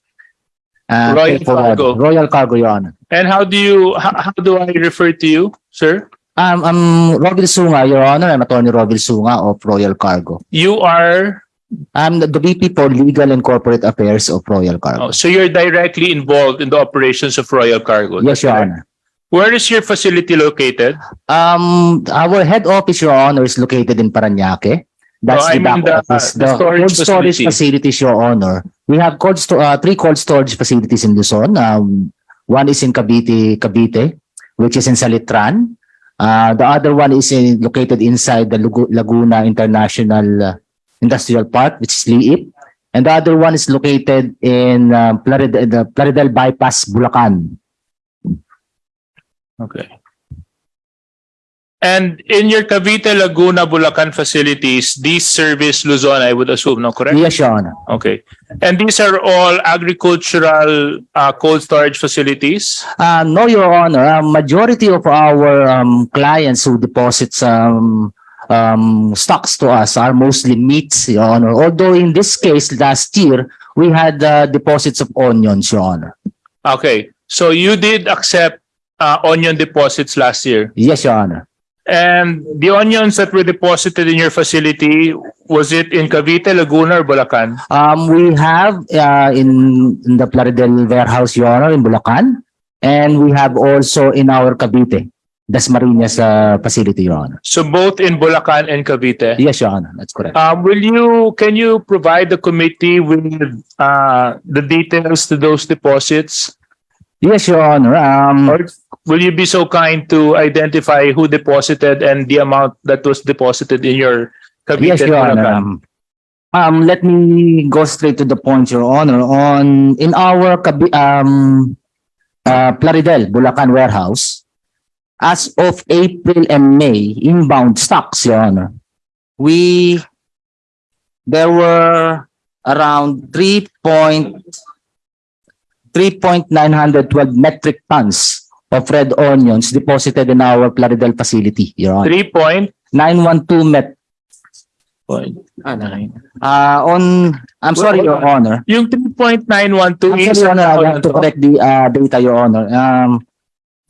Uh, Royal Cargo. Royal Cargo, Your Honor. And how do you, how, how do I refer to you, sir? Um, I'm Rovil Sunga, Your Honor. I'm Attorney Rovil Sunga of Royal Cargo. You are, I'm the, VP for Legal and Corporate Affairs of Royal Cargo. oh, so you're directly involved in the operations of Royal Cargo? yes, Your Honor. Where is your facility located? Um, our head office, Your Honor, is located in Paranaque. That's No, I the back the- office. the The storage cold storage facility. facilities, Your Honor. We have cold sto- uh, three cold storage facilities in Luzon. Um, one is in Cavite, Cavite, which is in Salitran. Uh, the other one is in, located inside the Laguna International uh, Industrial Park, which is Liip. And the other one is located in uh, Plarid- the Plaridel Bypass, Bulacan. Okay. And in your Cavite, Laguna, Bulacan facilities, these service Luzon, I would assume, no, correct? Yes, Your Honor. Okay. And these are all agricultural uh, cold storage facilities? Uh, no, Your Honor. Uh, majority of our um, clients who deposits um, um, stocks to us are mostly meats, Your Honor. Although in this case, last year, we had uh, deposits of onions, Your Honor. Okay. So you did accept uh, onion deposits last year? Yes, Your Honor. And the onions that were deposited in your facility, was it in Cavite, Laguna, or Bulacan? Um, we have uh, in, in the Plaridel warehouse, Your Honor, in Bulacan. And we have also in our Cavite, Dasmariñas uh, facility, Your Honor. So both in Bulacan and Cavite? Yes, Your Honor. That's correct. Um, will you, can you provide the committee with uh, the details to those deposits? Yes, Your Honor. Um, Or will you be so kind to identify who deposited and the amount that was deposited in your Cavite Yes, Your Honor. Um, let me go straight to the point, Your Honor. On in our um, uh, Plaridel, Bulacan warehouse, as of April and May, inbound stocks, Your Honor, we there were around three point three point nine hundred twelve metric tons of red onions deposited in our Plaridel facility, Your Honor. Three point? Nine one two met Point. Uh, on, I'm sorry, Your on. Honor. Yung 3.912 I'm is sorry, Your Honor, I have to correct the uh, data, Your Honor. Um,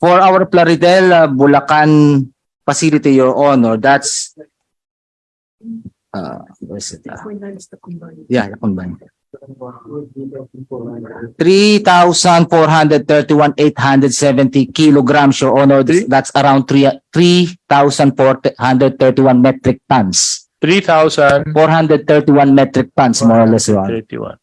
for our Plaridel uh, Bulacan facility, Your Honor, that's uh, where is it? Uh, yeah, the combined. Three thousand four hundred thirty-one eight hundred seventy kilograms, Your Honor. That's around three three thousand four hundred thirty-one metric tons. 3,031. Four hundred thirty-one metric tons, more or less, Your Honor.